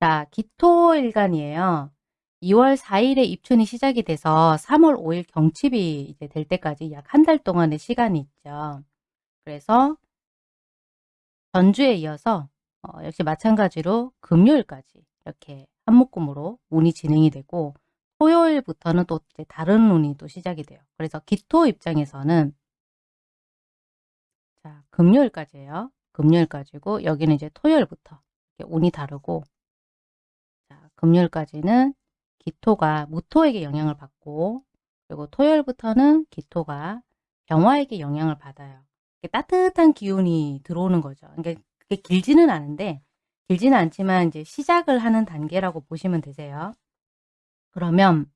자, 기토일간이에요. 2월 4일에 입춘이 시작이 돼서 3월 5일 경칩이 이제 될 때까지 약 한 달 동안의 시간이 있죠. 그래서 전주에 이어서 어, 역시 마찬가지로 금요일까지 이렇게 한묶음으로 운이 진행이 되고 토요일부터는 또 다른 운이 또 시작이 돼요. 그래서 기토 입장에서는 자 금요일까지예요. 금요일까지고 여기는 이제 토요일부터 운이 다르고 자 금요일까지는 기토가 무토에게 영향을 받고 그리고 토요일부터는 기토가 병화에게 영향을 받아요. 따뜻한 기운이 들어오는 거죠. 그러니까 그게 길지는 않은데 길지는 않지만 이제 시작을 하는 단계라고 보시면 되세요. 그러면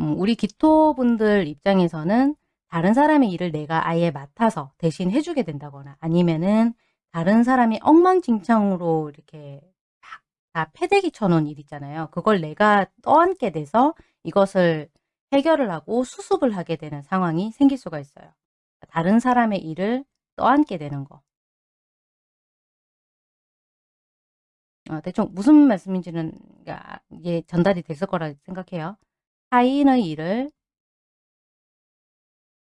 음, 우리 기토분들 입장에서는 다른 사람의 일을 내가 아예 맡아서 대신 해주게 된다거나 아니면은 다른 사람이 엉망진창으로 이렇게 다 패대기 쳐놓은 일 있잖아요. 그걸 내가 떠안게 돼서 이것을 해결을 하고 수습을 하게 되는 상황이 생길 수가 있어요. 다른 사람의 일을 떠안게 되는 거. 어, 대충 무슨 말씀인지는 이게 전달이 됐을 거라 생각해요. 타인의 일을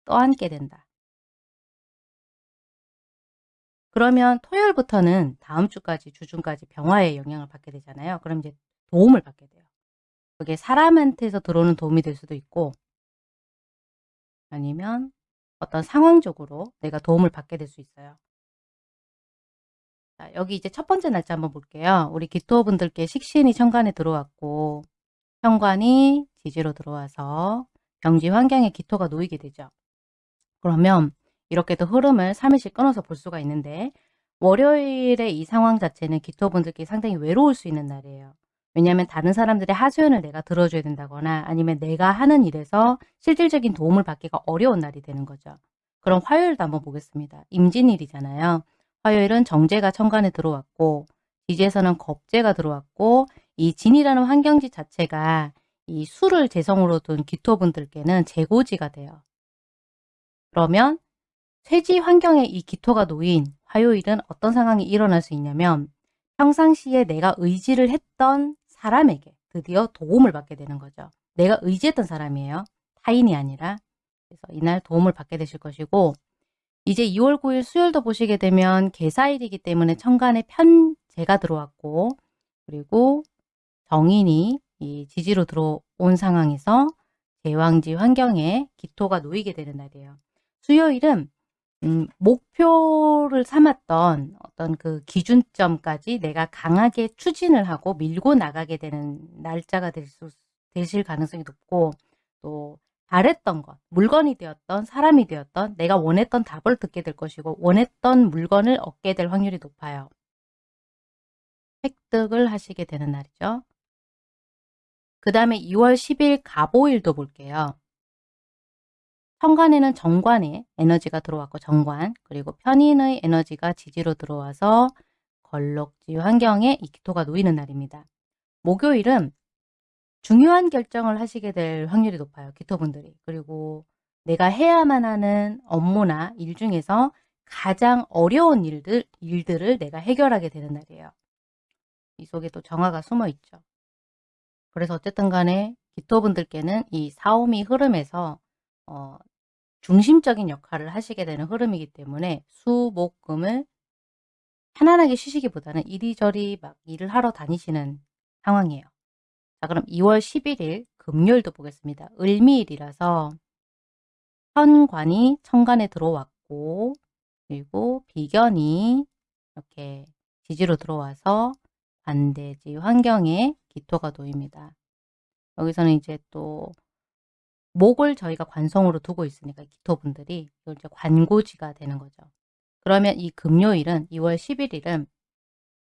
떠안게 된다. 그러면 토요일부터는 다음 주까지 주중까지 병화의 영향을 받게 되잖아요. 그럼 이제 도움을 받게 돼요. 그게 사람한테서 들어오는 도움이 될 수도 있고 아니면 어떤 상황적으로 내가 도움을 받게 될 수 있어요. 자, 여기 이제 첫 번째 날짜 한번 볼게요. 우리 기토분들께 식신이 천간에 들어왔고 현관이 지지로 들어와서 병지 환경에 기토가 놓이게 되죠. 그러면 이렇게도 흐름을 3일씩 끊어서 볼 수가 있는데 월요일의 이 상황 자체는 기토분들께 상당히 외로울 수 있는 날이에요. 왜냐하면 다른 사람들의 하소연을 내가 들어줘야 된다거나 아니면 내가 하는 일에서 실질적인 도움을 받기가 어려운 날이 되는 거죠. 그럼 화요일도 한번 보겠습니다. 임진일이잖아요. 화요일은 정제가 천간에 들어왔고 지지에서는 겁제가 들어왔고 이 진이라는 환경지 자체가 이 수를 재성으로 둔 기토분들께는 재고지가 돼요. 그러면 쇠지 환경에 이 기토가 놓인 화요일은 어떤 상황이 일어날 수 있냐면 평상시에 내가 의지를 했던 사람에게 드디어 도움을 받게 되는 거죠. 내가 의지했던 사람이에요. 타인이 아니라. 그래서 이날 도움을 받게 되실 것이고 이제 2월 9일 수요일도 보시게 되면 개사일이기 때문에 천간에 편제가 들어왔고 그리고 정인이 이 지지로 들어온 상황에서 제왕지 환경에 기토가 놓이게 되는 날이에요. 수요일은 음, 목표를 삼았던 어떤 그 기준점까지 내가 강하게 추진을 하고 밀고 나가게 되는 날짜가 될 수, 되실 가능성이 높고 또 바랬던 것, 물건이 되었던 사람이 되었던 내가 원했던 답을 듣게 될 것이고 원했던 물건을 얻게 될 확률이 높아요. 획득을 하시게 되는 날이죠. 그 다음에 2월 10일 가보일도 볼게요. 현관에는 정관의 에너지가 들어왔고 정관 그리고 편인의 에너지가 지지로 들어와서 걸럭지 환경에 이 기토가 놓이는 날입니다. 목요일은 중요한 결정을 하시게 될 확률이 높아요. 기토분들이. 그리고 내가 해야만 하는 업무나 일 중에서 가장 어려운 일들, 일들을 내가 해결하게 되는 날이에요. 이 속에 또 정화가 숨어 있죠. 그래서 어쨌든 간에 기토분들께는 이 사오미 흐름에서 어, 중심적인 역할을 하시게 되는 흐름이기 때문에 수, 목, 금을 편안하게 쉬시기보다는 이리저리 막 일을 하러 다니시는 상황이에요. 자 그럼 2월 11일 금요일도 보겠습니다. 을미일이라서 현관이 천간에 들어왔고 그리고 비견이 이렇게 지지로 들어와서 반대지 환경에 기토가 놓입니다. 여기서는 이제 또 목을 저희가 관성으로 두고 있으니까 기토분들이 이제 관고지가 되는 거죠. 그러면 이 금요일은 2월 11일은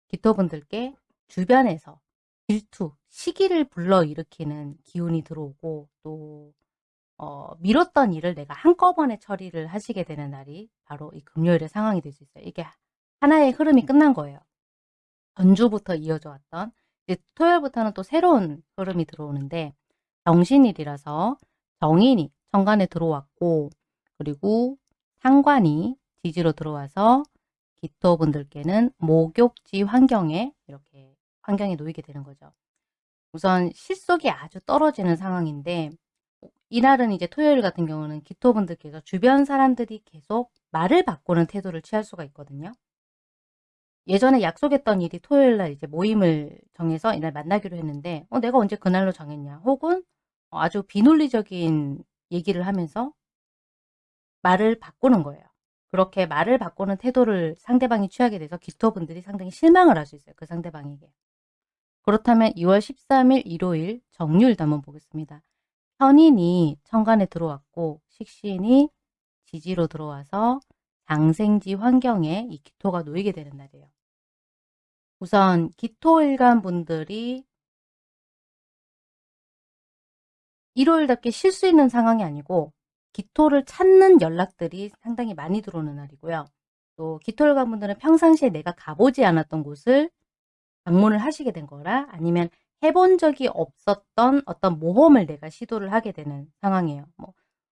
기토분들께 주변에서 질투, 시기를 불러일으키는 기운이 들어오고 또 어, 미뤘던 일을 내가 한꺼번에 처리를 하시게 되는 날이 바로 이 금요일의 상황이 될 수 있어요. 이게 하나의 흐름이 끝난 거예요. 전주부터 이어져 왔던 이제 토요일부터는 또 새로운 흐름이 들어오는데 정신일이라서 정인이 천간에 들어왔고 그리고 상관이 지지로 들어와서 기토분들께는 목욕지 환경에 이렇게 환경에 놓이게 되는 거죠. 우선 실속이 아주 떨어지는 상황인데 이날은 이제 토요일 같은 경우는 기토분들께서 주변 사람들이 계속 말을 바꾸는 태도를 취할 수가 있거든요. 예전에 약속했던 일이 토요일 날 이제 모임을 정해서 이날 만나기로 했는데 어 내가 언제 그날로 정했냐 혹은 아주 비논리적인 얘기를 하면서 말을 바꾸는 거예요. 그렇게 말을 바꾸는 태도를 상대방이 취하게 돼서 기토분들이 상당히 실망을 할 수 있어요. 그 상대방에게. 그렇다면 2월 13일 일요일 정유일도 한번 보겠습니다. 현인이 천간에 들어왔고 식신이 지지로 들어와서 장생지 환경에 이 기토가 놓이게 되는 날이에요. 우선 기토일간 분들이 일요일답게 쉴 수 있는 상황이 아니고 기토를 찾는 연락들이 상당히 많이 들어오는 날이고요. 또 기토일간 분들은 평상시에 내가 가보지 않았던 곳을 방문을 하시게 된 거라 아니면 해본 적이 없었던 어떤 모험을 내가 시도를 하게 되는 상황이에요. 뭐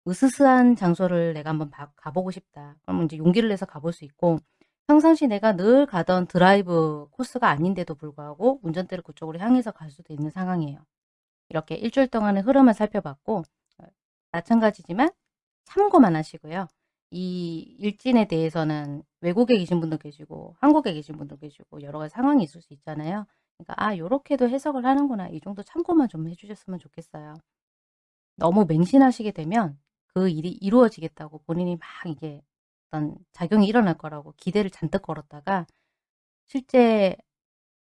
으스스한 장소를 내가 한번 가보고 싶다. 그러면 이제 용기를 내서 가볼 수 있고 평상시 내가 늘 가던 드라이브 코스가 아닌데도 불구하고 운전대를 그쪽으로 향해서 갈 수도 있는 상황이에요. 이렇게 일주일 동안의 흐름을 살펴봤고 어, 마찬가지지만 참고만 하시고요. 이 일진에 대해서는 외국에 계신 분도 계시고 한국에 계신 분도 계시고 여러 가지 상황이 있을 수 있잖아요. 그러니까 아 요렇게도 해석을 하는구나 이 정도 참고만 좀 해주셨으면 좋겠어요. 너무 맹신하시게 되면 그 일이 이루어지겠다고 본인이 막 이게 어떤 작용이 일어날 거라고 기대를 잔뜩 걸었다가 실제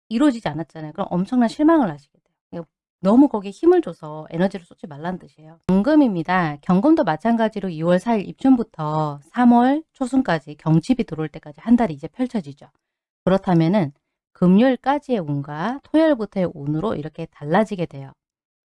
이루어지지 않았잖아요. 그럼 엄청난 실망을 돼요. 너무 거기에 힘을 줘서 에너지를 쏟지 말라는 뜻이에요. 경금입니다. 경금도 마찬가지로 2월 4일 입춘부터 3월 초순까지 경칩이 들어올 때까지 한 달이 이제 펼쳐지죠. 그렇다면 은 금요일까지의 운과 토요일부터의 운으로 이렇게 달라지게 돼요.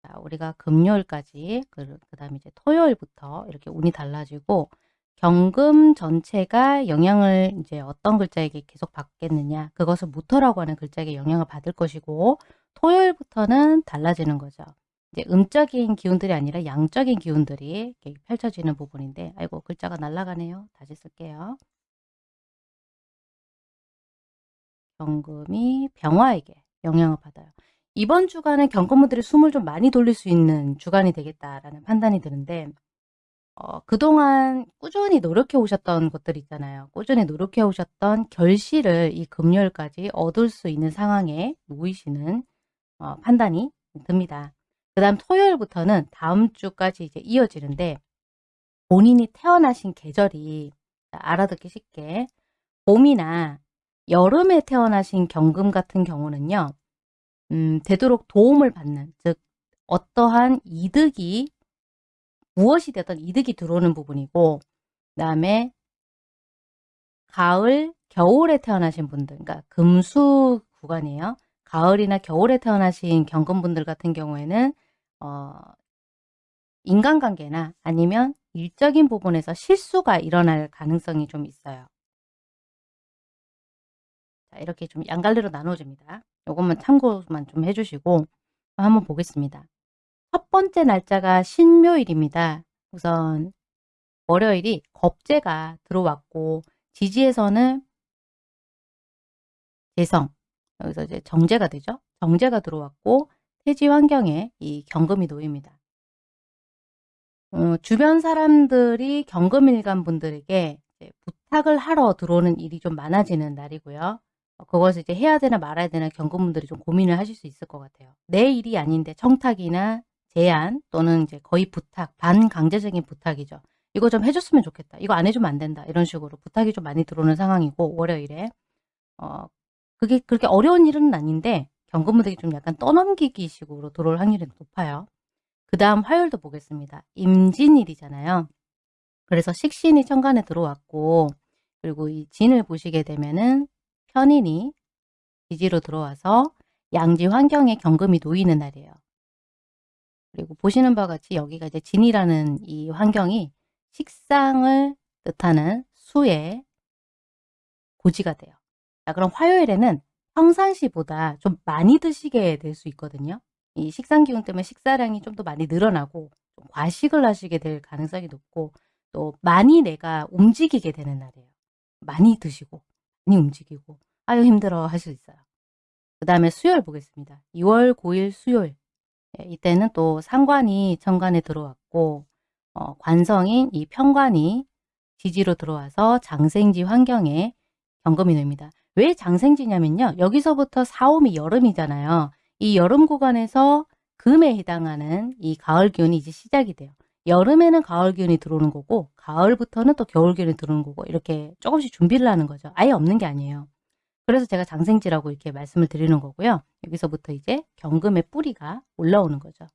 자, 우리가 금요일까지 그, 그 다음에 이제 토요일부터 이렇게 운이 달라지고 경금 전체가 영향을 이제 어떤 글자에게 계속 받겠느냐 그것을 무토라고 하는 글자에게 영향을 받을 것이고 토요일부터는 달라지는 거죠. 이제 음적인 기운들이 아니라 양적인 기운들이 펼쳐지는 부분인데 아이고 글자가 날아가네요. 다시 쓸게요. 경금이 병화에게 영향을 받아요. 이번 주간은 경건분들이 숨을 좀 많이 돌릴 수 있는 주간이 되겠다라는 판단이 드는데 어, 그동안 꾸준히 노력해 오셨던 것들 있잖아요. 꾸준히 노력해 오셨던 결실을 이 금요일까지 얻을 수 있는 상황에 놓이시는 어, 판단이 듭니다. 그 다음 토요일부터는 다음 주까지 이제 이어지는데 본인이 태어나신 계절이 알아듣기 쉽게 봄이나 여름에 태어나신 경금 같은 경우는요. 음, 되도록 도움을 받는 즉 어떠한 이득이 무엇이 되든 이득이 들어오는 부분이고 그 다음에 가을, 겨울에 태어나신 분들 그러니까 금수 구간이에요. 가을이나 겨울에 태어나신 경금분들 같은 경우에는 어, 인간관계나 아니면 일적인 부분에서 실수가 일어날 가능성이 좀 있어요. 자, 이렇게 좀 양갈래로 나눠집니다. 요것만 참고만 좀 해주시고 한번 보겠습니다. 첫 번째 날짜가 신묘일입니다. 우선 월요일이 겁재가 들어왔고 지지에서는 재성 여기서 이제 정제가 되죠. 정제가 들어왔고 태지 환경에 이 경금이 놓입니다. 어, 주변 사람들이 경금일간 분들에게 부탁을 하러 들어오는 일이 좀 많아지는 날이고요. 어, 그것을 이제 해야 되나 말아야 되나 경금분들이 좀 고민을 하실 수 있을 것 같아요. 내 일이 아닌데 청탁이나 제안 또는 이제 거의 부탁, 반강제적인 부탁이죠. 이거 좀 해줬으면 좋겠다. 이거 안 해주면 안 된다. 이런 식으로 부탁이 좀 많이 들어오는 상황이고 월요일에 어 그게 그렇게 어려운 일은 아닌데 경금분들이 좀 약간 떠넘기기 식으로 들어올 확률이 높아요. 그 다음 화요일도 보겠습니다. 임진일이잖아요. 그래서 식신이 천간에 들어왔고 그리고 이 진을 보시게 되면은 편인이 지지로 들어와서 양지 환경에 경금이 놓이는 날이에요. 그리고 보시는 바와 같이 여기가 이제 진이라는 이 환경이 식상을 뜻하는 수의 고지가 돼요. 자, 그럼 화요일에는 평상시보다 좀 많이 드시게 될 수 있거든요. 이 식상 기운 때문에 식사량이 좀 더 많이 늘어나고 과식을 하시게 될 가능성이 높고 또 많이 내가 움직이게 되는 날이에요. 많이 드시고 많이 움직이고 아유 힘들어 할수 있어요. 그 다음에 수요일 보겠습니다. 2월 9일 수요일. 예, 이때는 또 상관이 천간에 들어왔고 어, 관성인 이 편관이 지지로 들어와서 장생지 환경에 경금이 놓입니다. 왜 장생지냐면요. 여기서부터 사오미 여름이잖아요. 이 여름 구간에서 금에 해당하는 이 가을 기운이 이제 시작이 돼요. 여름에는 가을 기운이 들어오는 거고 가을부터는 또 겨울 기운이 들어오는 거고 이렇게 조금씩 준비를 하는 거죠. 아예 없는 게 아니에요. 그래서 제가 장생지라고 이렇게 말씀을 드리는 거고요. 여기서부터 이제 경금의 뿌리가 올라오는 거죠.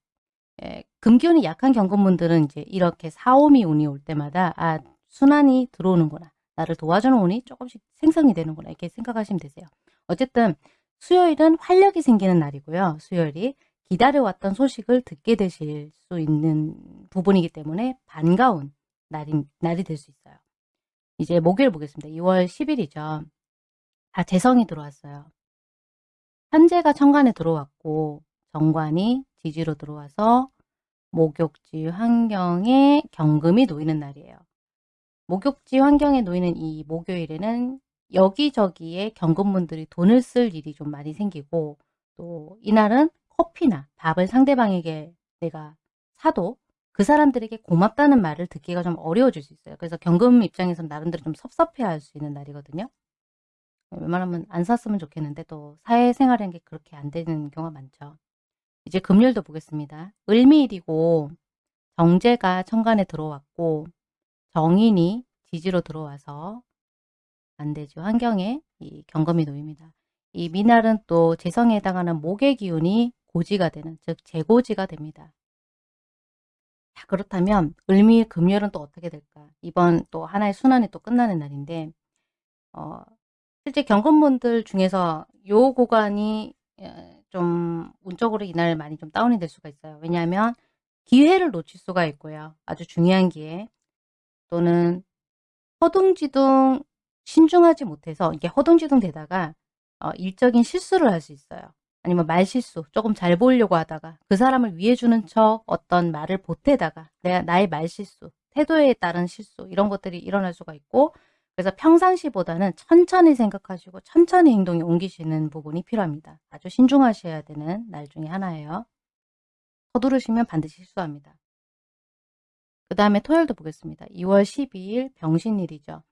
예, 금기운이 약한 경금분들은 이제 이렇게 사오미 운이 올 때마다 아 순환이 들어오는구나. 나를 도와주는 운이 조금씩 생성이 되는구나. 이렇게 생각하시면 되세요. 어쨌든 수요일은 활력이 생기는 날이고요. 수요일이 기다려왔던 소식을 듣게 되실 수 있는 부분이기 때문에 반가운 날이, 날이 될 수 있어요. 이제 목요일 보겠습니다. 2월 10일이죠. 다 재성이 들어왔어요. 현재가 천간에 들어왔고 정관이 지지로 들어와서 목욕지 환경에 경금이 놓이는 날이에요. 목욕지 환경에 놓이는 이 목요일에는 여기저기에 경금분들이 돈을 쓸 일이 좀 많이 생기고 또 이날은 커피나 밥을 상대방에게 내가 사도 그 사람들에게 고맙다는 말을 듣기가 좀 어려워질 수 있어요. 그래서 경금 입장에서는 나름대로 좀 섭섭해할 수 있는 날이거든요. 웬만하면 안 샀으면 좋겠는데 또 사회생활이라는 게 그렇게 안 되는 경우가 많죠. 이제 금요일도 보겠습니다. 을미일이고 정제가 천간에 들어왔고 정인이 지지로 들어와서 안되죠. 환경에 이 경금이 놓입니다. 이 미날은 또 재성에 해당하는 목의 기운이 고지가 되는 즉 재고지가 됩니다. 자, 그렇다면 을미 금요일은 또 어떻게 될까? 이번 또 하나의 순환이 또 끝나는 날인데 어, 실제 경금분들 중에서 요 구간이 어, 좀 운적으로 이날 많이 좀 다운이 될 수가 있어요. 왜냐하면 기회를 놓칠 수가 있고요. 아주 중요한 기회 또는 허둥지둥 신중하지 못해서 이게 허둥지둥 되다가 어, 일적인 실수를 할 수 있어요. 아니면 말실수 조금 잘 보이려고 하다가 그 사람을 위해주는 척 어떤 말을 보태다가 내가 나의 말실수 태도에 따른 실수 이런 것들이 일어날 수가 있고 그래서 평상시보다는 천천히 생각하시고 천천히 행동에 옮기시는 부분이 필요합니다. 아주 신중하셔야 되는 날 중에 하나예요. 서두르시면 반드시 실수합니다. 그 다음에 토요일도 보겠습니다. 2월 12일 병신일이죠.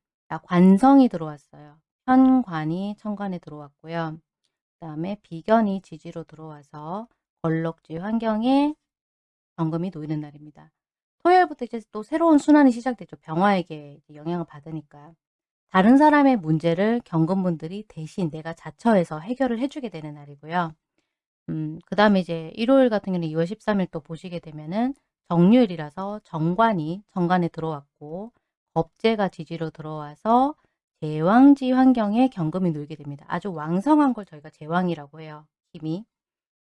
관성이 들어왔어요. 현관이 천관에 들어왔고요. 그 다음에 비견이 지지로 들어와서 걸럭지 환경에 정금이 놓이는 날입니다. 토요일부터 이제 또 새로운 순환이 시작되죠. 병화에게 영향을 받으니까. 다른 사람의 문제를 경금분들이 대신 내가 자처해서 해결을 해주게 되는 날이고요. 음, 그 다음에 이제 일요일 같은 경우는 2월 13일 또 보시게 되면은 정유일이라서 정관이 정관에 들어왔고 법제가 지지로 들어와서 제왕지 환경에 경금이 놀게 됩니다. 아주 왕성한 걸 저희가 제왕이라고 해요. 힘이.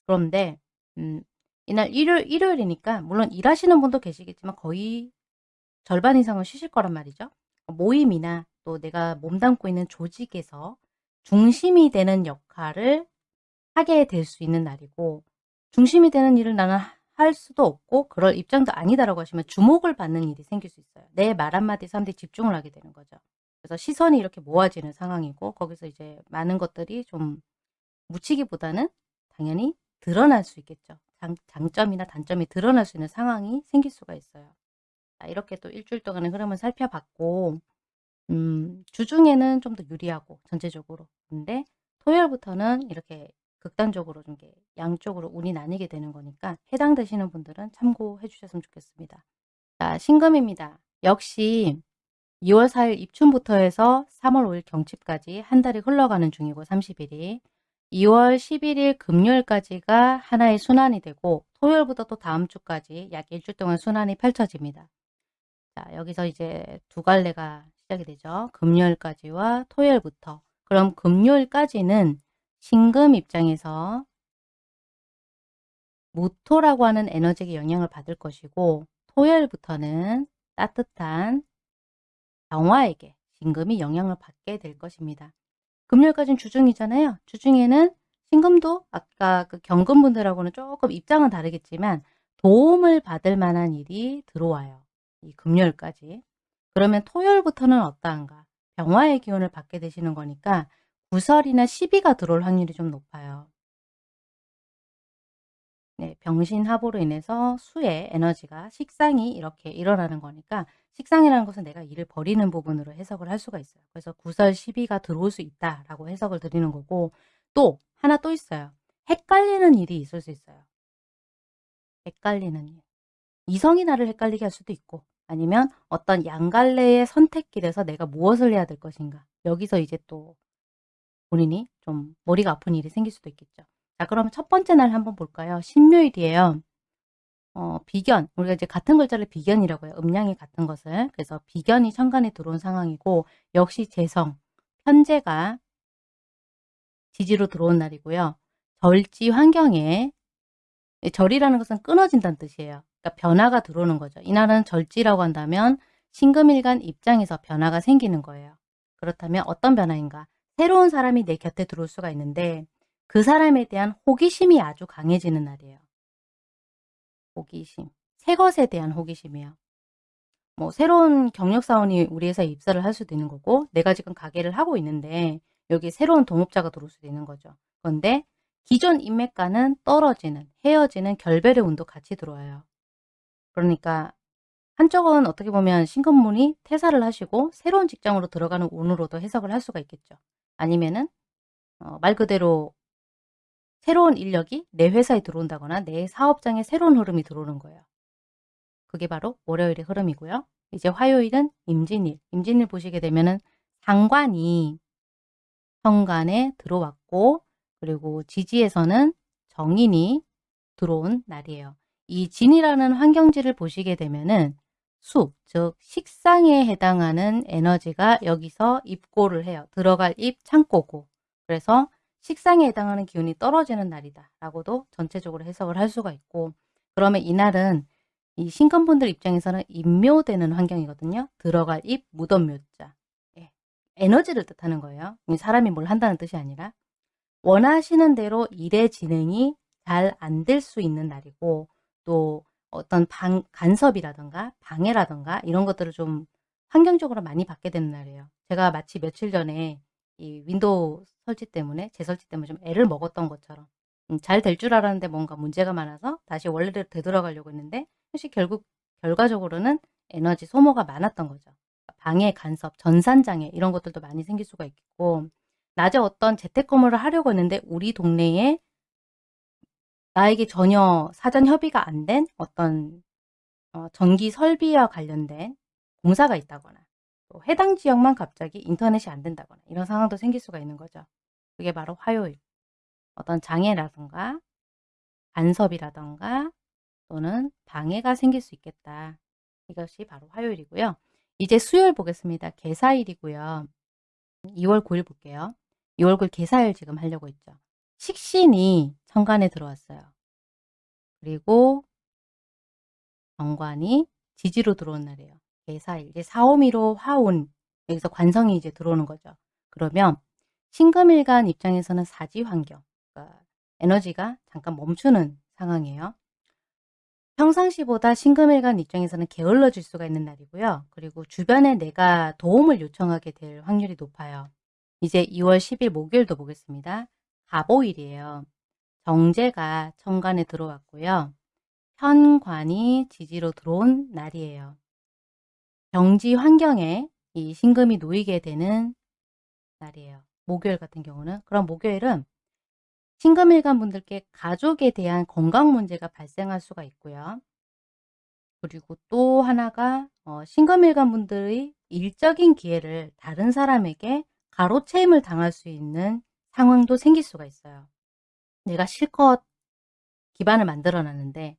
그런데 음, 이날 일요일, 일요일이니까 물론 일하시는 분도 계시겠지만 거의 절반 이상은 쉬실 거란 말이죠. 모임이나 또 내가 몸담고 있는 조직에서 중심이 되는 역할을 하게 될 수 있는 날이고 중심이 되는 일을 나는 할 수도 없고 그럴 입장도 아니다라고 하시면 주목을 받는 일이 생길 수 있어요. 내 말 한마디 사람들이 집중을 하게 되는 거죠. 그래서 시선이 이렇게 모아지는 상황이고 거기서 이제 많은 것들이 좀 묻히기보다는 당연히 드러날 수 있겠죠. 장, 장점이나 단점이 드러날 수 있는 상황이 생길 수가 있어요. 자, 이렇게 또 일주일 동안의 흐름을 살펴봤고 음, 주중에는 좀 더 유리하고 전체적으로 근데 토요일부터는 이렇게 극단적으로 좀 양쪽으로 운이 나뉘게 되는 거니까 해당되시는 분들은 참고해 주셨으면 좋겠습니다. 자, 신금입니다. 역시 2월 4일 입춘부터 해서 3월 5일 경칩까지 한 달이 흘러가는 중이고 30일이 2월 11일 금요일까지가 하나의 순환이 되고 토요일부터 또 다음 주까지 약 일주일 동안 순환이 펼쳐집니다. 자 여기서 이제 두 갈래가 시작이 되죠. 금요일까지와 토요일부터 그럼 금요일까지는 신금 입장에서 무토라고 하는 에너지에 영향을 받을 것이고 토요일부터는 따뜻한 병화에게 신금이 영향을 받게 될 것입니다. 금요일까지는 주중이잖아요. 주중에는 신금도 아까 그 경금분들하고는 조금 입장은 다르겠지만 도움을 받을 만한 일이 들어와요. 이 금요일까지. 그러면 토요일부터는 어떠한가? 병화의 기운을 받게 되시는 거니까 구설이나 시비가 들어올 확률이 좀 높아요. 네, 병신합으로 인해서 수의 에너지가 식상이 이렇게 일어나는 거니까 식상이라는 것은 내가 일을 버리는 부분으로 해석을 할 수가 있어요. 그래서 구설 시비가 들어올 수 있다라고 해석을 드리는 거고 또 하나 또 있어요. 헷갈리는 일이 있을 수 있어요. 헷갈리는 일. 이성이 나를 헷갈리게 할 수도 있고 아니면 어떤 양갈래의 선택길에서 내가 무엇을 해야 될 것인가. 여기서 이제 또 본인이 좀 머리가 아픈 일이 생길 수도 있겠죠. 자, 그럼 첫 번째 날 한번 볼까요? 신묘일이에요. 어, 비견. 우리가 이제 같은 글자를 비견이라고 해요. 음량이 같은 것을. 그래서 비견이 천간에 들어온 상황이고 역시 재성, 편제가 지지로 들어온 날이고요. 절지 환경에 절이라는 것은 끊어진다는 뜻이에요. 그러니까 변화가 들어오는 거죠. 이날은 절지라고 한다면 신금일간 입장에서 변화가 생기는 거예요. 그렇다면 어떤 변화인가? 새로운 사람이 내 곁에 들어올 수가 있는데 그 사람에 대한 호기심이 아주 강해지는 날이에요. 호기심. 새 것에 대한 호기심이에요. 뭐 새로운 경력사원이 우리 회사에 입사를 할 수도 있는 거고 내가 지금 가게를 하고 있는데 여기 새로운 동업자가 들어올 수도 있는 거죠. 그런데 기존 인맥과는 떨어지는, 헤어지는 결별의 운도 같이 들어와요. 그러니까 한쪽은 어떻게 보면 신건문이 퇴사를 하시고 새로운 직장으로 들어가는 운으로도 해석을 할 수가 있겠죠. 아니면은 어, 말 그대로 새로운 인력이 내 회사에 들어온다거나 내 사업장에 새로운 흐름이 들어오는 거예요. 그게 바로 월요일의 흐름이고요. 이제 화요일은 임진일. 임진일 보시게 되면은 상관이 현관에 들어왔고 그리고 지지에서는 정인이 들어온 날이에요. 이 진이라는 환경지를 보시게 되면은 수, 즉 식상에 해당하는 에너지가 여기서 입고를 해요. 들어갈 입 창고고. 그래서 식상에 해당하는 기운이 떨어지는 날이다 라고도 전체적으로 해석을 할 수가 있고 그러면 이날은 이 신금분들 입장에서는 임묘되는 환경이거든요. 들어갈 입, 무덤 묘자. 예. 에너지를 뜻하는 거예요. 사람이 뭘 한다는 뜻이 아니라 원하시는 대로 일의 진행이 잘 안 될 수 있는 날이고 또 어떤 방, 간섭이라던가 방해라던가 이런 것들을 좀 환경적으로 많이 받게 되는 날이에요. 제가 마치 며칠 전에 이 윈도우 설치 때문에 재설치 때문에 좀 애를 먹었던 것처럼 음, 잘될 줄 알았는데 뭔가 문제가 많아서 다시 원래대로 되돌아가려고 했는데 사실 결국 결과적으로는 에너지 소모가 많았던 거죠. 방해, 간섭, 전산장애 이런 것들도 많이 생길 수가 있고 낮에 어떤 재택근무를 하려고 했는데 우리 동네에 나에게 전혀 사전 협의가 안 된 어떤 어, 전기 설비와 관련된 공사가 있다거나 또 해당 지역만 갑자기 인터넷이 안 된다거나 이런 상황도 생길 수가 있는 거죠. 그게 바로 화요일. 어떤 장애라든가 간섭이라든가 또는 방해가 생길 수 있겠다. 이것이 바로 화요일이고요. 이제 수요일 보겠습니다. 개사일이고요. 2월 9일 볼게요. 2월 9일 개사일 지금 하려고 했죠. 식신이 천간에 들어왔어요. 그리고 정관이 지지로 들어온 날이에요. 개사일. 이제 사오미로 화운. 여기서 관성이 이제 들어오는 거죠. 그러면 신금일간 입장에서는 사지 환경. 그러니까 에너지가 잠깐 멈추는 상황이에요. 평상시보다 신금일간 입장에서는 게을러질 수가 있는 날이고요. 그리고 주변에 내가 도움을 요청하게 될 확률이 높아요. 이제 2월 10일 목요일도 보겠습니다. 가보일이에요. 정제가 천간에 들어왔고요. 현관이 지지로 들어온 날이에요. 경지 환경에 이 신금이 놓이게 되는 날이에요. 목요일 같은 경우는. 그럼 목요일은 신금일간 분들께 가족에 대한 건강 문제가 발생할 수가 있고요. 그리고 또 하나가 어, 신금일간 분들의 일적인 기회를 다른 사람에게 가로채임을 당할 수 있는 상황도 생길 수가 있어요. 내가 실컷 기반을 만들어 놨는데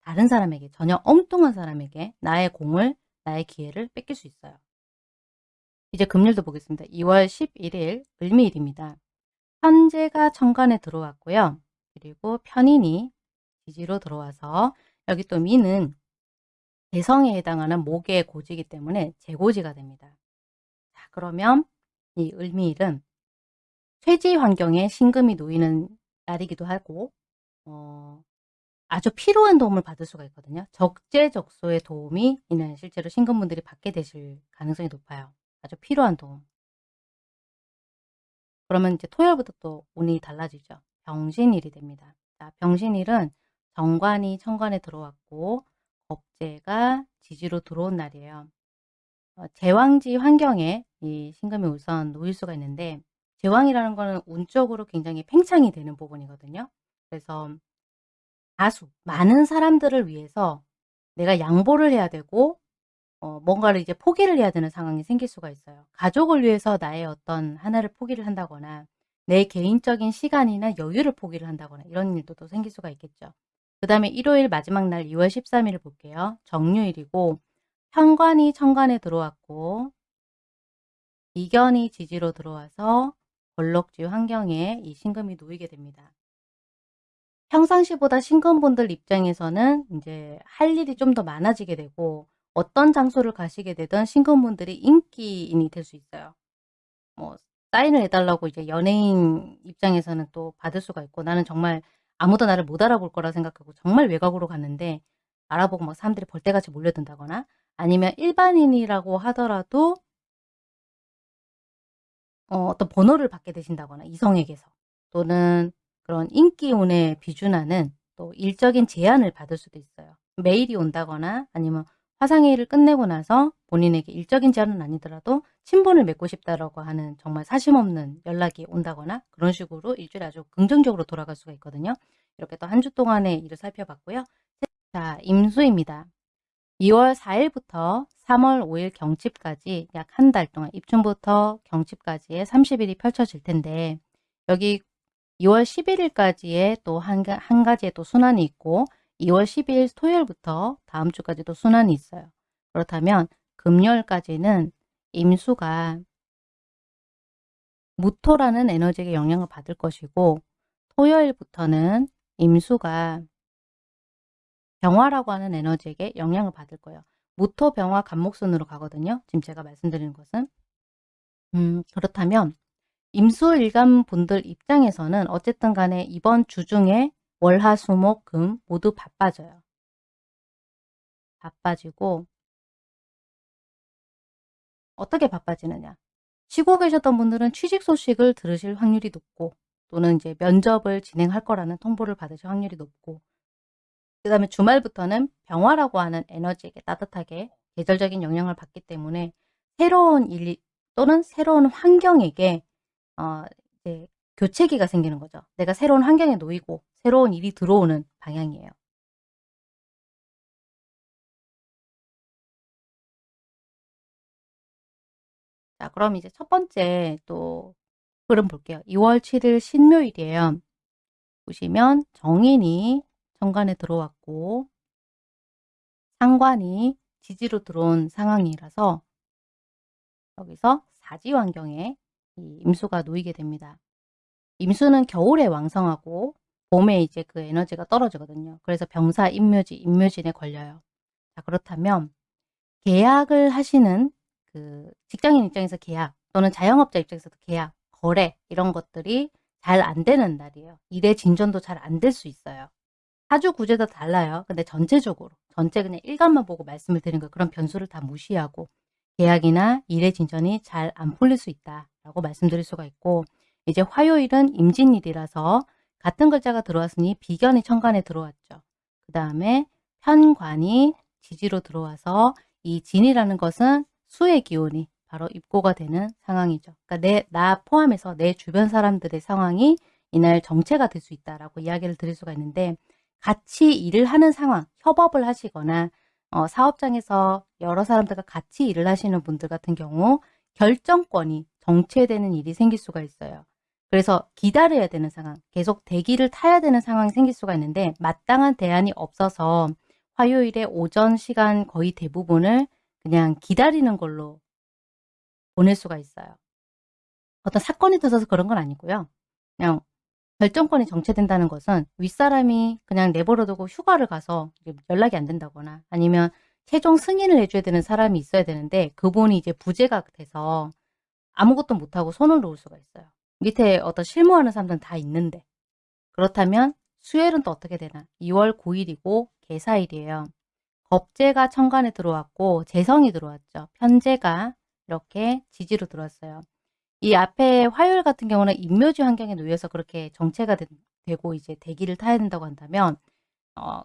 다른 사람에게 전혀 엉뚱한 사람에게 나의 공을 나의 기회를 뺏길 수 있어요. 이제 금일도 보겠습니다. 2월 11일 을미일입니다. 현재가 천간에 들어왔고요. 그리고 편인이 지지로 들어와서 여기 또 미는 대성에 해당하는 목의 고지이기 때문에 재고지가 됩니다. 자 그러면 이 을미일은 쇠지 환경에 신금이 놓이는 날이기도 하고 어, 아주 필요한 도움을 받을 수가 있거든요. 적재적소의 도움이 이날 실제로 신금분들이 받게 되실 가능성이 높아요. 아주 필요한 도움. 그러면 이제 토요일부터 또 운이 달라지죠. 병신일이 됩니다. 자, 병신일은 정관이 천간에 들어왔고 겁재가 지지로 들어온 날이에요. 어, 제왕지 환경에 이 신금이 우선 놓일 수가 있는데 제왕이라는 거는 운적으로 굉장히 팽창이 되는 부분이거든요. 그래서 다수 많은 사람들을 위해서 내가 양보를 해야 되고 어, 뭔가를 이제 포기를 해야 되는 상황이 생길 수가 있어요. 가족을 위해서 나의 어떤 하나를 포기를 한다거나 내 개인적인 시간이나 여유를 포기를 한다거나 이런 일도 또 생길 수가 있겠죠. 그 다음에 일요일 마지막 날 2월 13일을 볼게요. 정유일이고 현관이 천간에 들어왔고 이견이 지지로 들어와서 걸럭지 환경에 이 신금이 놓이게 됩니다. 평상시보다 신금분들 입장에서는 이제 할 일이 좀 더 많아지게 되고 어떤 장소를 가시게 되든 신금분들이 인기인이 될 수 있어요. 뭐 사인을 해달라고 이제 연예인 입장에서는 또 받을 수가 있고 나는 정말 아무도 나를 못 알아볼 거라 생각하고 정말 외곽으로 갔는데 알아보고 막 사람들이 벌떼같이 몰려든다거나 아니면 일반인이라고 하더라도 어, 어떤 번호를 받게 되신다거나 이성에게서 또는 그런 인기운에 비준하는 또 일적인 제안을 받을 수도 있어요. 메일이 온다거나 아니면 화상회의를 끝내고 나서 본인에게 일적인 제안은 아니더라도 친분을 맺고 싶다라고 하는 정말 사심없는 연락이 온다거나 그런 식으로 일주일에 아주 긍정적으로 돌아갈 수가 있거든요. 이렇게 또 한 주 동안의 일을 살펴봤고요. 자, 임수입니다. 2월 4일부터 3월 5일 경칩까지 약 한 달 동안 입춘부터 경칩까지의 30일이 펼쳐질 텐데 여기 2월 11일까지의 또 한 한 가지의 또 순환이 있고 2월 12일 토요일부터 다음 주까지도 순환이 있어요. 그렇다면 금요일까지는 임수가 무토라는 에너지에 영향을 받을 것이고 토요일부터는 임수가 병화라고 하는 에너지에게 영향을 받을 거예요. 무토, 병화, 간목순으로 가거든요. 지금 제가 말씀드리는 것은. 음, 그렇다면 임수일간 분들 입장에서는 어쨌든 간에 이번 주 중에 월화, 수, 목, 금 모두 바빠져요. 바빠지고 어떻게 바빠지느냐. 쉬고 계셨던 분들은 취직 소식을 들으실 확률이 높고 또는 이제 면접을 진행할 거라는 통보를 받으실 확률이 높고 그 다음에 주말부터는 병화라고 하는 에너지에게 따뜻하게 계절적인 영향을 받기 때문에 새로운 일 또는 새로운 환경에게 어, 이제 교체기가 생기는 거죠. 내가 새로운 환경에 놓이고 새로운 일이 들어오는 방향이에요. 자, 그럼 이제 첫 번째 또 흐름 볼게요. 2월 7일 신묘일이에요. 보시면 정인이 정관에 들어왔고 상관이 지지로 들어온 상황이라서 여기서 사지 환경에 임수가 놓이게 됩니다. 임수는 겨울에 왕성하고 봄에 이제 그 에너지가 떨어지거든요. 그래서 병사, 임묘지, 임묘진에 걸려요. 자, 그렇다면 계약을 하시는 그 직장인 입장에서 계약 또는 자영업자 입장에서도 계약, 거래 이런 것들이 잘 안 되는 날이에요. 일의 진전도 잘 안 될 수 있어요. 사주 구제도 달라요. 근데 전체적으로 전체 그냥 일간만 보고 말씀을 드린 거 그런 변수를 다 무시하고 계약이나 일의 진전이 잘 안 풀릴 수 있다라고 말씀드릴 수가 있고 이제 화요일은 임진일이라서 같은 글자가 들어왔으니 비견이 천간에 들어왔죠. 그 다음에 편관이 지지로 들어와서 이 진이라는 것은 수의 기운이 바로 입고가 되는 상황이죠. 그러니까 내, 나 포함해서 내 주변 사람들의 상황이 이날 정체가 될 수 있다라고 이야기를 드릴 수가 있는데 같이 일을 하는 상황, 협업을 하시거나 어, 사업장에서 여러 사람들과 같이 일을 하시는 분들 같은 경우 결정권이 정체되는 일이 생길 수가 있어요. 그래서 기다려야 되는 상황, 계속 대기를 타야 되는 상황이 생길 수가 있는데 마땅한 대안이 없어서 화요일에 오전 시간 거의 대부분을 그냥 기다리는 걸로 보낼 수가 있어요. 어떤 사건이 터져서 그런 건 아니고요. 그냥 결정권이 정체된다는 것은 윗사람이 그냥 내버려두고 휴가를 가서 연락이 안 된다거나 아니면 최종 승인을 해줘야 되는 사람이 있어야 되는데 그분이 이제 부재가 돼서 아무것도 못하고 손을 놓을 수가 있어요. 밑에 어떤 실무하는 사람들은 다 있는데 그렇다면 수요일은 또 어떻게 되나 2월 9일이고 개사일이에요. 겁재가 천간에 들어왔고 재성이 들어왔죠. 편재가 이렇게 지지로 들어왔어요. 이 앞에 화요일 같은 경우는 임묘지 환경에 놓여서 그렇게 정체가 되, 고 이제 대기를 타야 된다고 한다면 어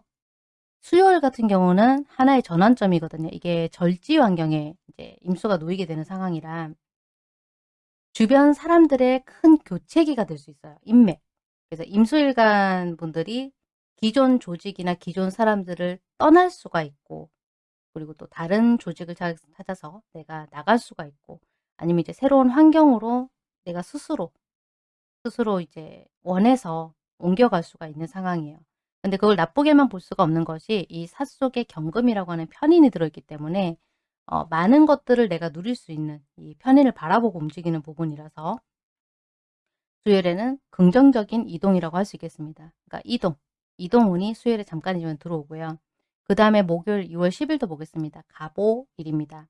수요일 같은 경우는 하나의 전환점이거든요. 이게 절지 환경에 이제 임수가 놓이게 되는 상황이라 주변 사람들의 큰 교체기가 될 수 있어요. 인맥. 그래서 임수일간 분들이 기존 조직이나 기존 사람들을 떠날 수가 있고 그리고 또 다른 조직을 찾아서 내가 나갈 수가 있고 아니면 이제 새로운 환경으로 내가 스스로 스스로 이제 원해서 옮겨갈 수가 있는 상황이에요. 근데 그걸 나쁘게만 볼 수가 없는 것이 이 사 속에 경금이라고 하는 편인이 들어있기 때문에 어 많은 것들을 내가 누릴 수 있는 이 편인을 바라보고 움직이는 부분이라서 수요일에는 긍정적인 이동이라고 할 수 있겠습니다. 그러니까 이동, 이동운이 수요일에 잠깐이지만 들어오고요. 그 다음에 목요일 2월 10일도 보겠습니다. 가보일입니다.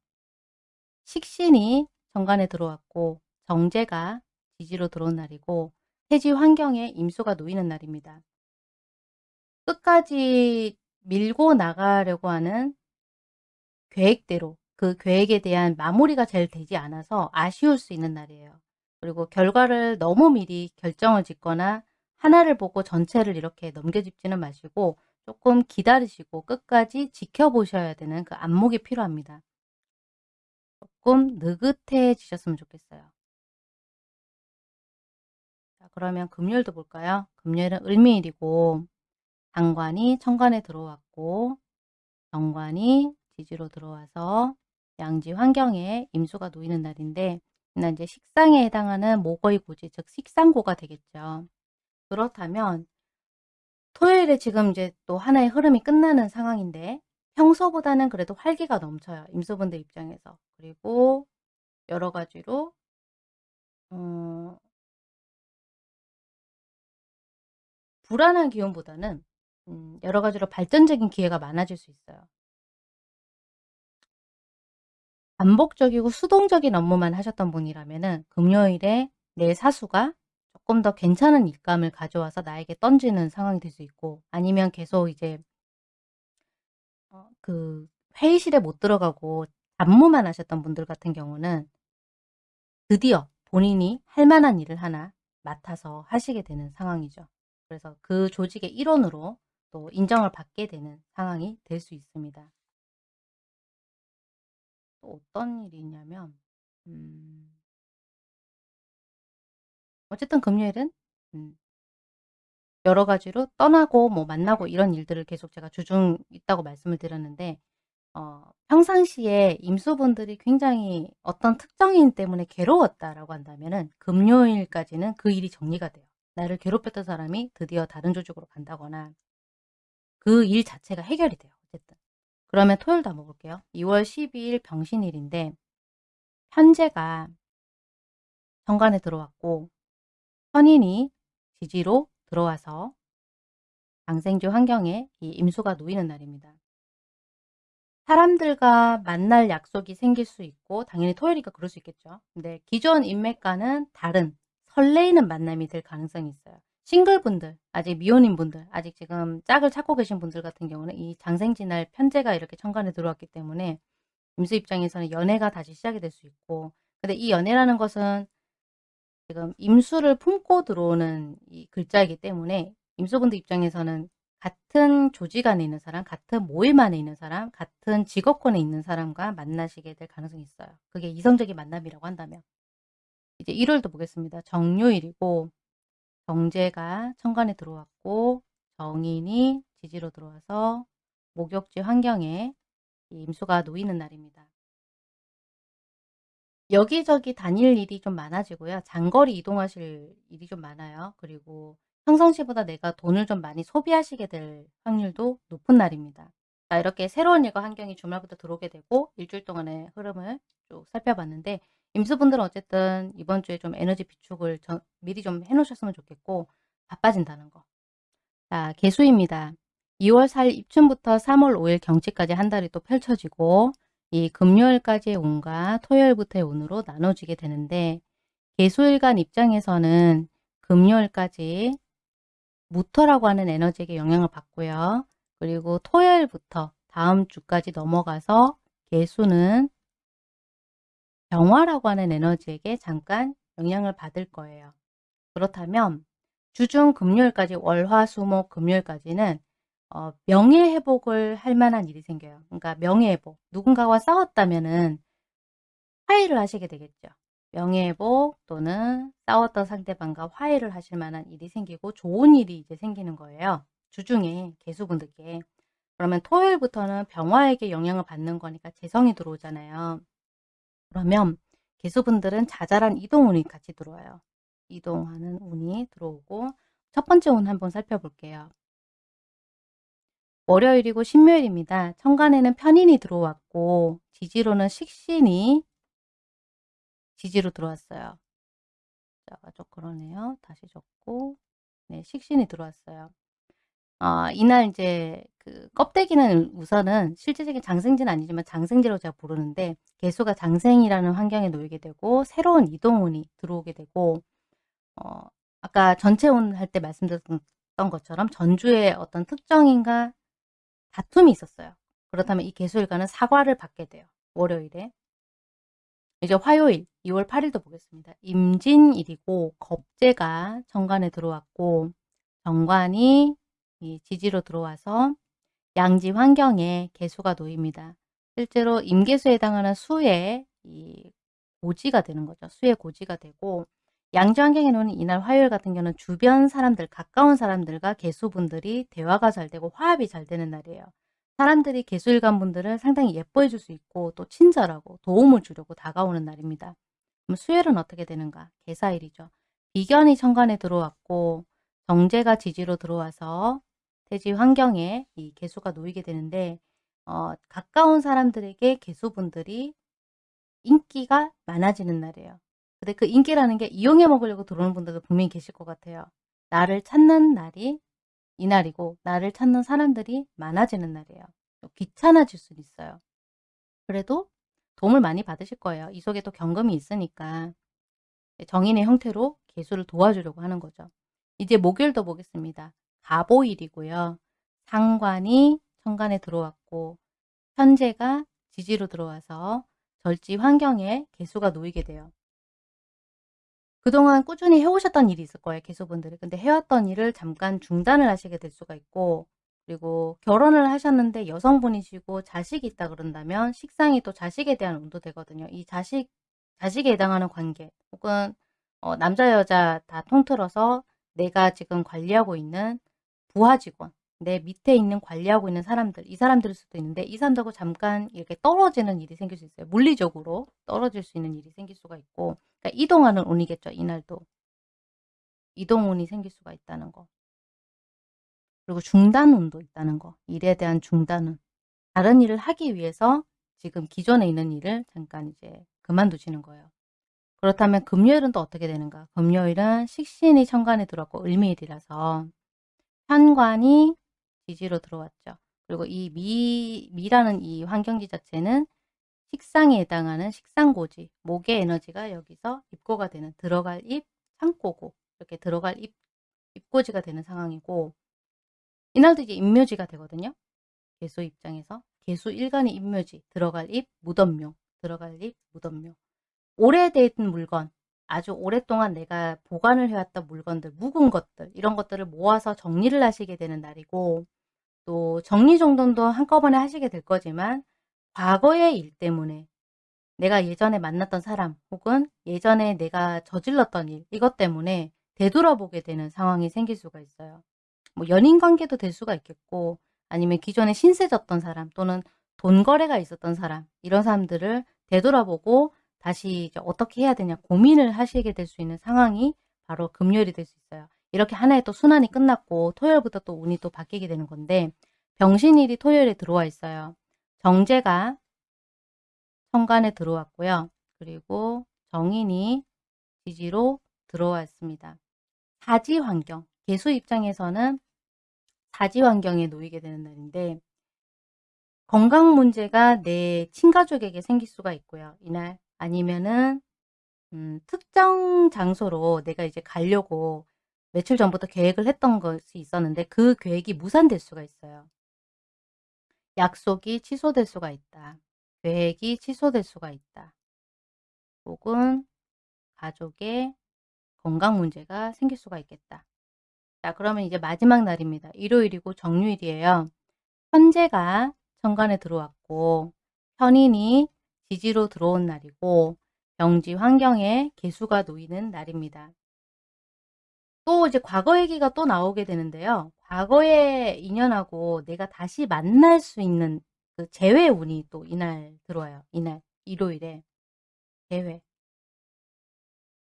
식신이 정관에 들어왔고 정제가 지지로 들어온 날이고 해지 환경에 임수가 놓이는 날입니다. 끝까지 밀고 나가려고 하는 계획대로 그 계획에 대한 마무리가 잘 되지 않아서 아쉬울 수 있는 날이에요. 그리고 결과를 너무 미리 결정을 짓거나 하나를 보고 전체를 이렇게 넘겨짚지는 마시고 조금 기다리시고 끝까지 지켜보셔야 되는 그 안목이 필요합니다. 조금 느긋해지셨으면 좋겠어요. 자, 그러면 금요일도 볼까요? 금요일은 을미일이고 장관이 천간에 들어왔고 정관이 지지로 들어와서 양지 환경에 임수가 놓이는 날인데 이제 식상에 해당하는 목의 고지 즉 식상고가 되겠죠. 그렇다면 토요일에 지금 이제 또 하나의 흐름이 끝나는 상황인데 평소보다는 그래도 활기가 넘쳐요. 임수분들 입장에서. 그리고 여러 가지로 어, 불안한 기운보다는 음, 여러 가지로 발전적인 기회가 많아질 수 있어요. 반복적이고 수동적인 업무만 하셨던 분이라면 금요일에 내 사수가 조금 더 괜찮은 일감을 가져와서 나에게 던지는 상황이 될 수 있고 아니면 계속 이제 어, 그 회의실에 못 들어가고 잡무만 하셨던 분들 같은 경우는 드디어 본인이 할 만한 일을 하나 맡아서 하시게 되는 상황이죠. 그래서 그 조직의 일원으로 또 인정을 받게 되는 상황이 될 수 있습니다. 또 어떤 일이 있냐면 음 어쨌든 금요일은 음 여러 가지로 떠나고 뭐 만나고 이런 일들을 계속 제가 주중 있다고 말씀을 드렸는데 어 평상시에 임수분들이 굉장히 어떤 특정인 때문에 괴로웠다라고 한다면은 금요일까지는 그 일이 정리가 돼요. 나를 괴롭혔던 사람이 드디어 다른 조직으로 간다거나 그 일 자체가 해결이 돼요. 어쨌든. 그러면 토요일도 한번 볼게요. 2월 12일 병신일인데 현재가 정관에 들어왔고 선인이 지지로 들어와서 장생주 환경에 이 임수가 놓이는 날입니다. 사람들과 만날 약속이 생길 수 있고 당연히 토요일이니까 그럴 수 있겠죠. 근데 기존 인맥과는 다른 설레이는 만남이 될 가능성이 있어요. 싱글분들, 아직 미혼인 분들, 아직 지금 짝을 찾고 계신 분들 같은 경우는 이 장생지날 편제가 이렇게 천간에 들어왔기 때문에 임수 입장에서는 연애가 다시 시작이 될 수 있고 근데 이 연애라는 것은 지금 임수를 품고 들어오는 이 글자이기 때문에 임수분들 입장에서는 같은 조직 안에 있는 사람, 같은 모임 안에 있는 사람, 같은 직업권에 있는 사람과 만나시게 될 가능성이 있어요. 그게 이성적인 만남이라고 한다면. 이제 1월도 보겠습니다. 정요일이고 정제가 천간에 들어왔고 정인이 지지로 들어와서 목욕지 환경에 임수가 놓이는 날입니다. 여기저기 다닐 일이 좀 많아지고요. 장거리 이동하실 일이 좀 많아요. 그리고 평상시보다 내가 돈을 좀 많이 소비하시게 될 확률도 높은 날입니다. 자, 이렇게 새로운 일과 환경이 주말부터 들어오게 되고 일주일 동안의 흐름을 쭉 살펴봤는데 임수분들은 어쨌든 이번 주에 좀 에너지 비축을 저, 미리 좀 해놓으셨으면 좋겠고 바빠진다는 거. 자, 개수입니다. 2월 4일 입춘부터 3월 5일 경치까지 한 달이 또 펼쳐지고 이 금요일까지의 운과 토요일부터의 운으로 나눠지게 되는데 개수일간 입장에서는 금요일까지 무토라고 하는 에너지에게 영향을 받고요. 그리고 토요일부터 다음 주까지 넘어가서 개수는 병화라고 하는 에너지에게 잠깐 영향을 받을 거예요. 그렇다면 주중 금요일까지 월화수목 금요일까지는 어 명예회복을 할 만한 일이 생겨요. 그러니까 명예회복. 누군가와 싸웠다면 은 화해를 하시게 되겠죠. 명예회복 또는 싸웠던 상대방과 화해를 하실 만한 일이 생기고 좋은 일이 이제 생기는 거예요. 주중에 개수분들께. 그러면 토요일부터는 병화에게 영향을 받는 거니까 재성이 들어오잖아요. 그러면 개수분들은 자잘한 이동운이 같이 들어와요. 이동하는 운이 들어오고 첫 번째 운 한번 살펴볼게요. 월요일이고 신묘일입니다. 천간에는 편인이 들어왔고 지지로는 식신이 지지로 들어왔어요. 자, 좀 그러네요. 다시 적고 네, 식신이 들어왔어요. 어, 이날 이제 그 껍데기는 우선은 실제적인 장생지는 아니지만 장생지로 제가 부르는데 개수가 장생이라는 환경에 놓이게 되고 새로운 이동운이 들어오게 되고 어, 아까 전체운 할 때 말씀드렸던 것처럼 전주에 어떤 특정인가 다툼이 있었어요. 그렇다면 이 개수일간은 사과를 받게 돼요. 월요일에. 이제 화요일 2월 8일도 보겠습니다. 임진일이고 겁재가 정관에 들어왔고 정관이 지지로 들어와서 양지 환경에 개수가 놓입니다. 실제로 임계수에 해당하는 수의 이 고지가 되는 거죠. 수의 고지가 되고 양지 환경에 놓는 이날 화요일 같은 경우는 주변 사람들, 가까운 사람들과 개수분들이 대화가 잘 되고 화합이 잘 되는 날이에요. 사람들이 개수일간 분들을 상당히 예뻐해 줄 수 있고 또 친절하고 도움을 주려고 다가오는 날입니다. 그럼 수요일은 어떻게 되는가? 개사일이죠. 비견이 천간에 들어왔고 정제가 지지로 들어와서 대지 환경에 이 개수가 놓이게 되는데 어, 가까운 사람들에게 개수분들이 인기가 많아지는 날이에요. 근데 그 인기라는 게 이용해 먹으려고 들어오는 분들도 분명히 계실 것 같아요. 나를 찾는 날이 이날이고 나를 찾는 사람들이 많아지는 날이에요. 귀찮아질 수는 있어요. 그래도 도움을 많이 받으실 거예요. 이 속에 또 경금이 있으니까 정인의 형태로 개수를 도와주려고 하는 거죠. 이제 목요일도 보겠습니다. 가보일이고요. 상관이 천간에 들어왔고 현재가 지지로 들어와서 절지 환경에 개수가 놓이게 돼요. 그동안 꾸준히 해오셨던 일이 있을 거예요. 개수분들이. 근데 해왔던 일을 잠깐 중단을 하시게 될 수가 있고 그리고 결혼을 하셨는데 여성분이시고 자식이 있다 그런다면 식상이 또 자식에 대한 운도 되거든요. 이 자식, 자식에 해당하는 관계 혹은 어, 남자 여자 다 통틀어서 내가 지금 관리하고 있는 부하 직원 내 밑에 있는 관리하고 있는 사람들 이 사람들일 수도 있는데 이 사람들하고 잠깐 이렇게 떨어지는 일이 생길 수 있어요. 물리적으로 떨어질 수 있는 일이 생길 수가 있고 그러니까 이동하는 운이겠죠. 이날도. 이동운이 생길 수가 있다는 거. 그리고 중단운도 있다는 거. 일에 대한 중단운. 다른 일을 하기 위해서 지금 기존에 있는 일을 잠깐 이제 그만두시는 거예요. 그렇다면 금요일은 또 어떻게 되는가? 금요일은 식신이 천간에 들어왔고 을미일이라서 현관이 지지로 들어왔죠. 그리고 이 미, 미라는 이 환경지 자체는 식상에 해당하는 식상고지, 목의 에너지가 여기서 입고가 되는 들어갈 입, 창고고 이렇게 들어갈 입, 입고지가 되는 상황이고 이날도 이제 임묘지가 되거든요. 개수 입장에서 개수 일간의 임묘지, 들어갈 입, 무덤묘, 들어갈 입, 무덤묘 오래된 물건, 아주 오랫동안 내가 보관을 해왔던 물건들, 묵은 것들 이런 것들을 모아서 정리를 하시게 되는 날이고 또 정리정돈도 한꺼번에 하시게 될 거지만 과거의 일 때문에 내가 예전에 만났던 사람 혹은 예전에 내가 저질렀던 일 이것 때문에 되돌아보게 되는 상황이 생길 수가 있어요. 뭐 연인 관계도 될 수가 있겠고 아니면 기존에 신세 졌던 사람 또는 돈 거래가 있었던 사람 이런 사람들을 되돌아보고 다시 이제 어떻게 해야 되냐 고민을 하시게 될 수 있는 상황이 바로 금요일이 될 수 있어요. 이렇게 하나의 또 순환이 끝났고 토요일부터 또 운이 또 바뀌게 되는 건데 병신일이 토요일에 들어와 있어요. 정제가 천간에 들어왔고요. 그리고 정인이 지지로 들어왔습니다. 사지 환경, 개수 입장에서는 사지 환경에 놓이게 되는 날인데 건강 문제가 내 친가족에게 생길 수가 있고요. 이날 아니면은 음, 특정 장소로 내가 이제 가려고 며칠 전부터 계획을 했던 것이 있었는데 그 계획이 무산될 수가 있어요. 약속이 취소될 수가 있다. 계획이 취소될 수가 있다. 혹은 가족의 건강 문제가 생길 수가 있겠다. 자, 그러면 이제 마지막 날입니다. 일요일이고 정유일이에요. 현재가 천간에 들어왔고 편인이 지지로 들어온 날이고 병지 환경에 개수가 놓이는 날입니다. 또 이제 과거 얘기가 또 나오게 되는데요. 과거의 인연하고 내가 다시 만날 수 있는 그 재회 운이 또 이날 들어와요. 이날 일요일에 재회.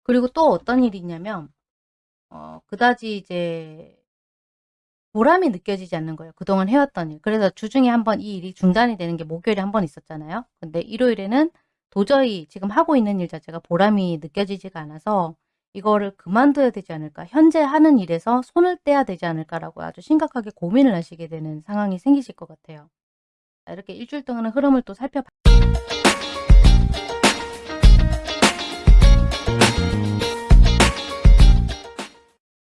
그리고 또 어떤 일이 있냐면 어, 그다지 이제 보람이 느껴지지 않는 거예요. 그동안 해왔던 일. 그래서 주중에 한번 이 일이 중단이 되는 게 목요일에 한 번 있었잖아요. 근데 일요일에는 도저히 지금 하고 있는 일 자체가 보람이 느껴지지가 않아서 이거를 그만둬야 되지 않을까. 현재 하는 일에서 손을 떼야 되지 않을까라고 아주 심각하게 고민을 하시게 되는 상황이 생기실 것 같아요. 자, 이렇게 일주일 동안의 흐름을 또 살펴봐.